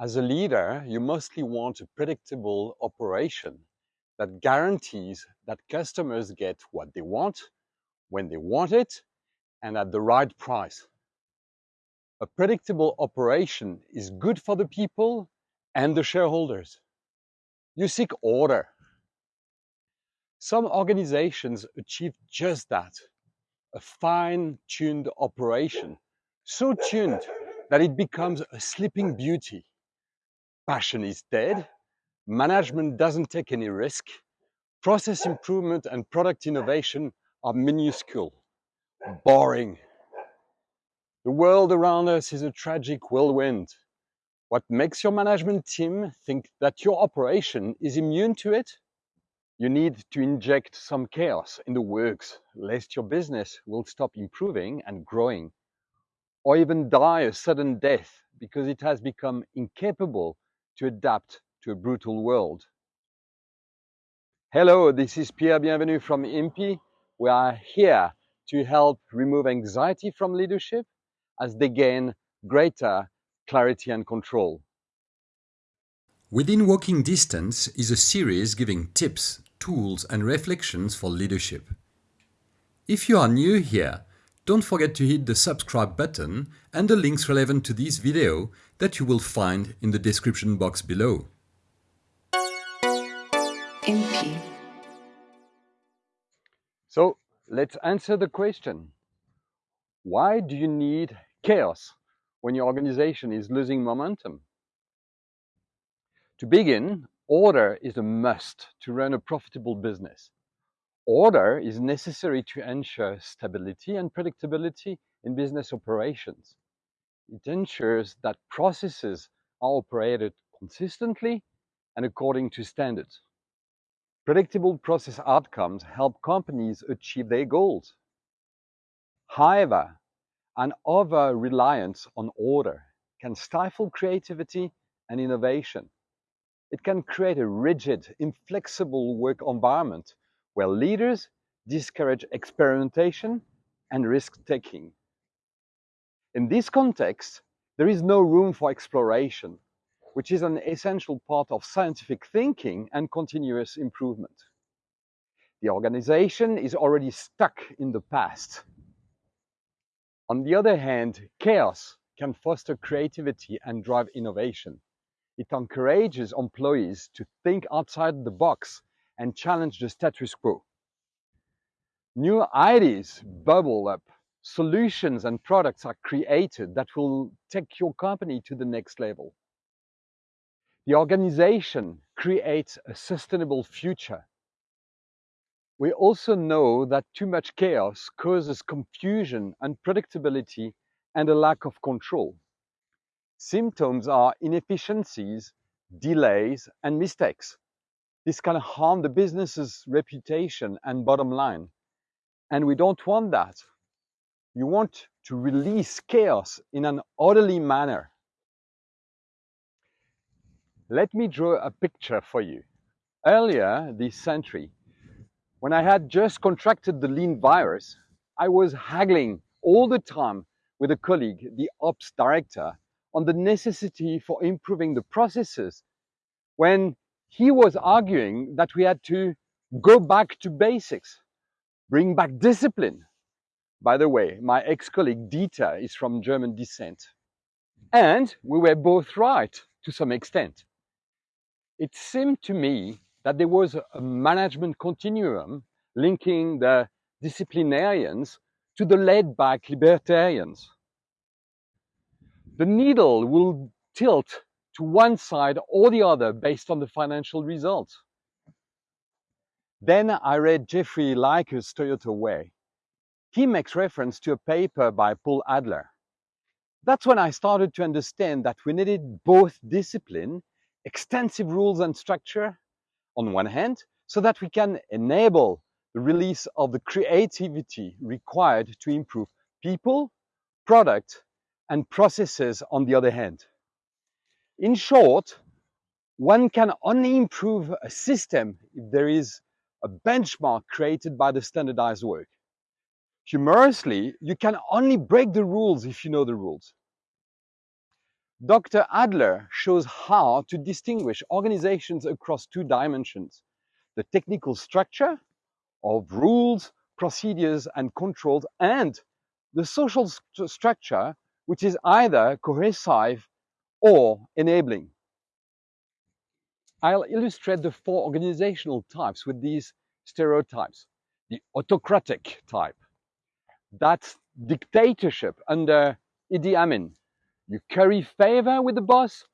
As a leader, you mostly want a predictable operation that guarantees that customers get what they want, when they want it, and at the right price. A predictable operation is good for the people and the shareholders. You seek order. Some organizations achieve just that, a fine-tuned operation, so tuned that it becomes a sleeping beauty. Passion is dead, management doesn't take any risk, process improvement and product innovation are minuscule, boring. The world around us is a tragic whirlwind. What makes your management team think that your operation is immune to it? You need to inject some chaos in the works, lest your business will stop improving and growing, or even die a sudden death because it has become incapable to adapt to a brutal world. Hello, this is Pierre Bienvenu from IMPI. We are here to help remove anxiety from leadership as they gain greater clarity and control. Within Walking Distance is a series giving tips, tools and reflections for leadership. If you are new here, don't forget to hit the subscribe button and the links relevant to this video that you will find in the description box below. IMPI. So let's answer the question. Why do you need chaos when your organization is losing momentum? To begin, order is a must to run a profitable business. Order is necessary to ensure stability and predictability in business operations. It ensures that processes are operated consistently and according to standards. Predictable process outcomes help companies achieve their goals. However, an over-reliance on order can stifle creativity and innovation. It can create a rigid, inflexible work environment where leaders discourage experimentation and risk-taking. In this context, there is no room for exploration, which is an essential part of scientific thinking and continuous improvement. The organization is already stuck in the past on the other hand, chaos can foster creativity and drive innovation. It encourages employees to think outside the box and challenge the status quo. New ideas bubble up, solutions and products are created that will take your company to the next level. The organization creates a sustainable future we also know that too much chaos causes confusion, unpredictability, and a lack of control. Symptoms are inefficiencies, delays, and mistakes. This can harm the business's reputation and bottom line. And we don't want that. You want to release chaos in an orderly manner. Let me draw a picture for you. Earlier this century, when I had just contracted the lean virus, I was haggling all the time with a colleague, the ops director, on the necessity for improving the processes when he was arguing that we had to go back to basics, bring back discipline. By the way, my ex-colleague Dieter is from German descent. And we were both right to some extent. It seemed to me that there was a management continuum linking the disciplinarians to the laid-back libertarians. The needle will tilt to one side or the other based on the financial results. Then I read Jeffrey Liker's Toyota Way. He makes reference to a paper by Paul Adler. That's when I started to understand that we needed both discipline, extensive rules and structure, on one hand, so that we can enable the release of the creativity required to improve people, product, and processes on the other hand. In short, one can only improve a system if there is a benchmark created by the standardized work. Humorously, you can only break the rules if you know the rules. Dr. Adler shows how to distinguish organizations across two dimensions the technical structure of rules, procedures, and controls, and the social st structure, which is either cohesive or enabling. I'll illustrate the four organizational types with these stereotypes. The autocratic type, that's dictatorship under Idi Amin. You curry favor with the boss,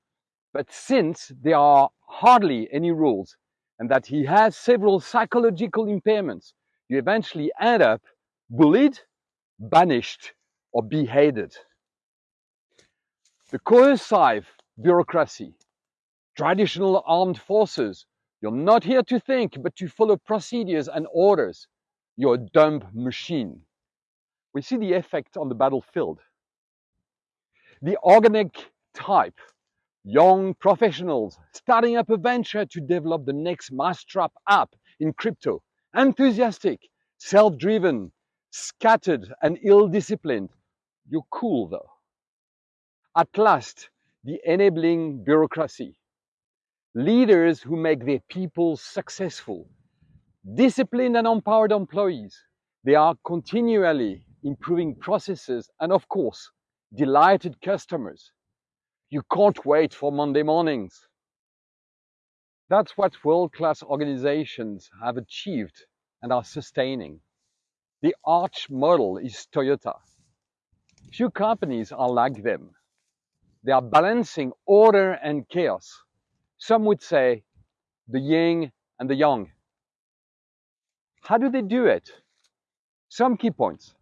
but since there are hardly any rules and that he has several psychological impairments, you eventually end up bullied, banished, or beheaded. The coercive bureaucracy, traditional armed forces, you're not here to think, but to follow procedures and orders. You're a dumb machine. We see the effect on the battlefield. The organic type, young professionals starting up a venture to develop the next mousetrap app in crypto, enthusiastic, self-driven, scattered and ill-disciplined. You're cool though. At last, the enabling bureaucracy. Leaders who make their people successful. Disciplined and empowered employees. They are continually improving processes and of course, delighted customers. You can't wait for Monday mornings. That's what world-class organizations have achieved and are sustaining. The arch model is Toyota. Few companies are like them. They are balancing order and chaos. Some would say the yin and the yang. How do they do it? Some key points.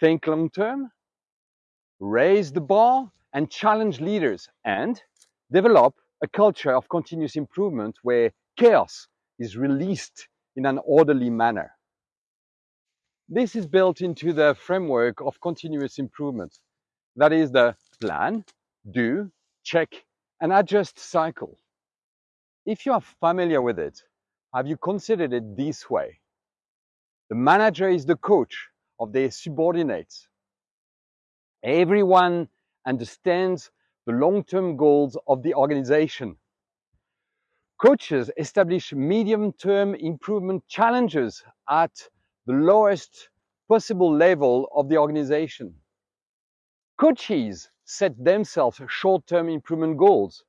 Think long term, raise the bar and challenge leaders and develop a culture of continuous improvement where chaos is released in an orderly manner. This is built into the framework of continuous improvement. That is the plan, do, check, and adjust cycle. If you are familiar with it, have you considered it this way? The manager is the coach of their subordinates. Everyone understands the long-term goals of the organization. Coaches establish medium-term improvement challenges at the lowest possible level of the organization. Coaches set themselves short-term improvement goals.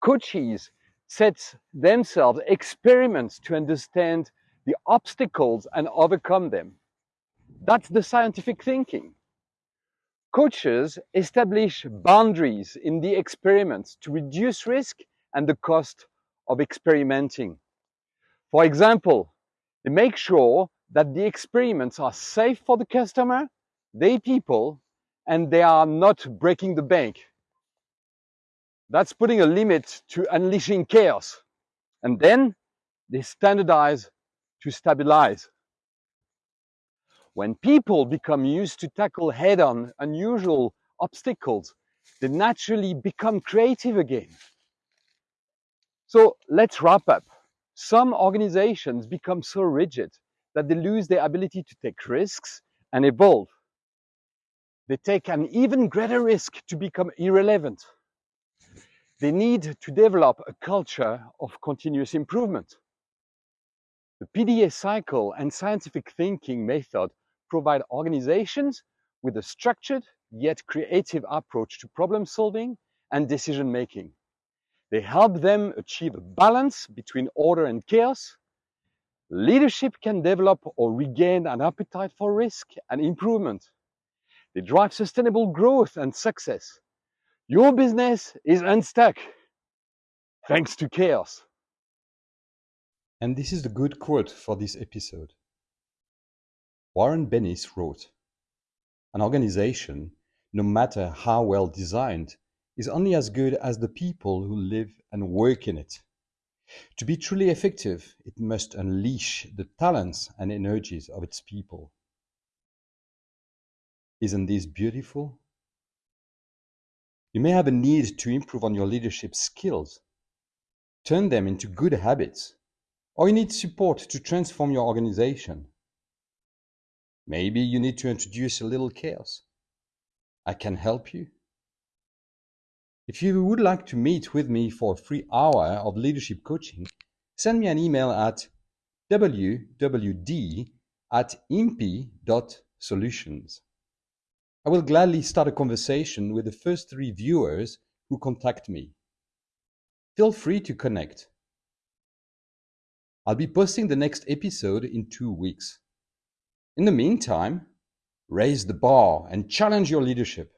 Coaches set themselves experiments to understand the obstacles and overcome them. That's the scientific thinking. Coaches establish boundaries in the experiments to reduce risk and the cost of experimenting. For example, they make sure that the experiments are safe for the customer, they people, and they are not breaking the bank. That's putting a limit to unleashing chaos. And then they standardize to stabilize. When people become used to tackle head-on unusual obstacles, they naturally become creative again. So let's wrap up. Some organizations become so rigid that they lose their ability to take risks and evolve. They take an even greater risk to become irrelevant. They need to develop a culture of continuous improvement. The PDA cycle and scientific thinking method provide organizations with a structured yet creative approach to problem solving and decision making. They help them achieve a balance between order and chaos. Leadership can develop or regain an appetite for risk and improvement. They drive sustainable growth and success. Your business is unstuck thanks to chaos. And this is the good quote for this episode. Warren Bennis wrote, An organization, no matter how well designed, is only as good as the people who live and work in it. To be truly effective, it must unleash the talents and energies of its people. Isn't this beautiful? You may have a need to improve on your leadership skills. Turn them into good habits. Or you need support to transform your organization. Maybe you need to introduce a little chaos. I can help you. If you would like to meet with me for a free hour of leadership coaching, send me an email at wwd at impi.solutions. I will gladly start a conversation with the first three viewers who contact me. Feel free to connect. I'll be posting the next episode in two weeks. In the meantime, raise the bar and challenge your leadership.